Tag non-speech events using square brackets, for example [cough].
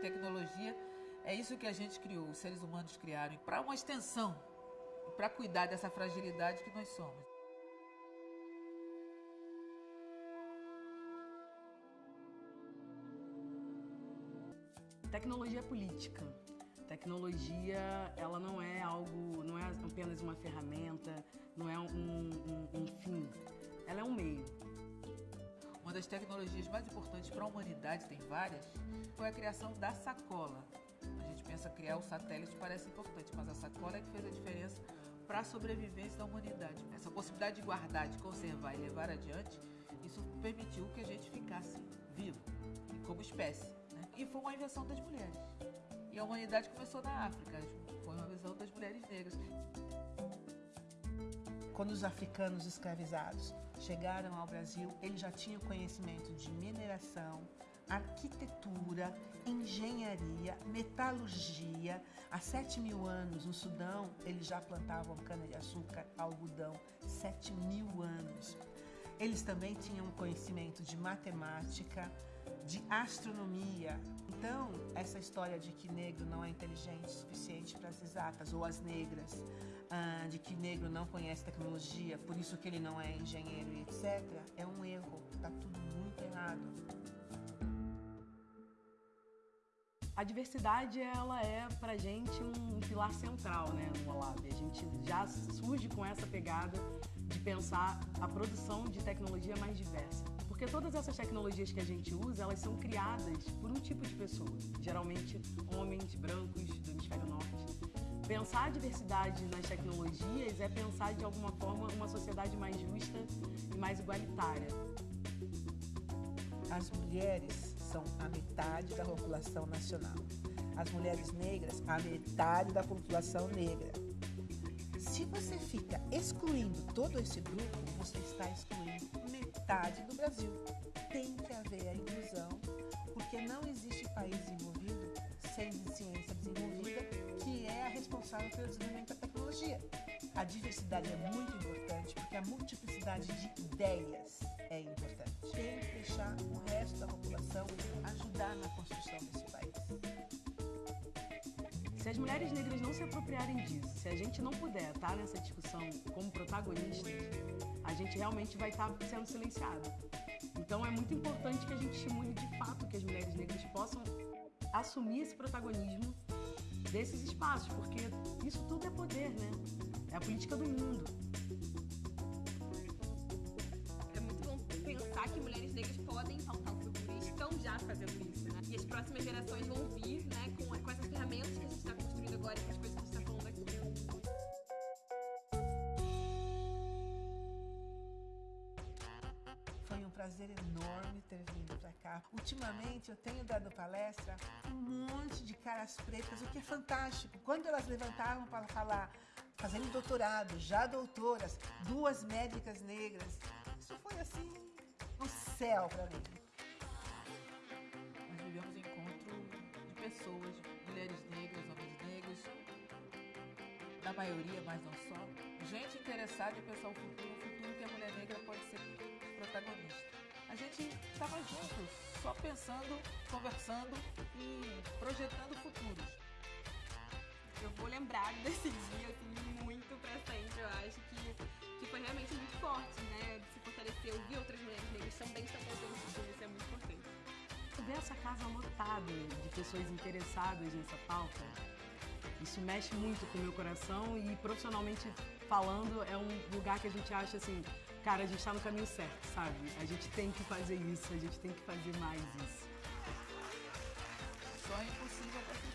Tecnologia é isso que a gente criou, os seres humanos criaram, para uma extensão, para cuidar dessa fragilidade que nós somos. Tecnologia política. Tecnologia, ela não é algo, não é apenas uma ferramenta, não é um, um, das tecnologias mais importantes para a humanidade, tem várias, foi a criação da sacola. A gente pensa criar o satélite parece importante, mas a sacola é que fez a diferença para a sobrevivência da humanidade. Essa possibilidade de guardar, de conservar e levar adiante, isso permitiu que a gente ficasse vivo, como espécie. Né? E foi uma invenção das mulheres. E a humanidade começou na África, foi Quando os africanos escravizados chegaram ao Brasil, eles já tinham conhecimento de mineração, arquitetura, engenharia, metalurgia. Há 7 mil anos, no Sudão, eles já plantavam cana-de-açúcar, algodão. 7 mil anos. Eles também tinham conhecimento de matemática, de astronomia. Então, essa história de que negro não é inteligente o suficiente para as exatas, ou as negras, ah, de que negro não conhece tecnologia, por isso que ele não é engenheiro e etc., é um erro. Está tudo muito errado. A diversidade, ela é pra gente um pilar central, né, no Olab. A gente já surge com essa pegada de pensar a produção de tecnologia mais diversa. Porque todas essas tecnologias que a gente usa, elas são criadas por um tipo de pessoa, geralmente homens brancos do hemisfério norte. Pensar a diversidade nas tecnologias é pensar de alguma forma uma sociedade mais justa e mais igualitária. As mulheres são a metade da população nacional. As mulheres negras, a metade da população negra. Se você fica excluindo todo esse grupo, você está excluindo metade do Brasil. Tem que haver a inclusão, porque não existe país desenvolvido sem ciência desenvolvida, que é a responsável pelo desenvolvimento da tecnologia. A diversidade é muito importante, porque a multiplicidade de ideias é importante. Tem que deixar o resto da população ajudar na construção desse país. Se as mulheres negras não se apropriarem disso, se a gente não puder estar nessa discussão como protagonistas, a gente realmente vai estar sendo silenciado. Então é muito importante que a gente estimule de fato que as mulheres negras possam assumir esse protagonismo desses espaços, porque isso tudo é poder, né? É a política do mundo. É muito bom pensar que mulheres negras podem pautar o futuro e estão já fazendo isso, né? E as próximas gerações vão vir, né, agora com as coisas que gente está falando aqui. Foi um prazer enorme ter vindo para cá. Ultimamente eu tenho dado palestra um monte de caras pretas, o que é fantástico. Quando elas levantavam para falar, fazendo doutorado, já doutoras, duas médicas negras, isso foi assim, um céu para mim. Nós vivemos encontro de pessoas, da maioria, mas não só. Gente interessada em pensar o futuro, o futuro que a mulher negra pode ser protagonista. A gente estava juntos, só pensando, conversando e projetando futuros. Eu vou lembrar [laughs] desse dia assim, muito pra sempre. Eu acho que, que foi realmente muito forte, né? De se fortalecer, ouvir outras mulheres negras também estão fazendo o futuro, isso é muito importante. Ver essa casa lotada de pessoas interessadas nessa pauta, isso mexe muito com o meu coração e profissionalmente falando é um lugar que a gente acha assim, cara, a gente está no caminho certo, sabe? A gente tem que fazer isso, a gente tem que fazer mais isso. Só é impossível até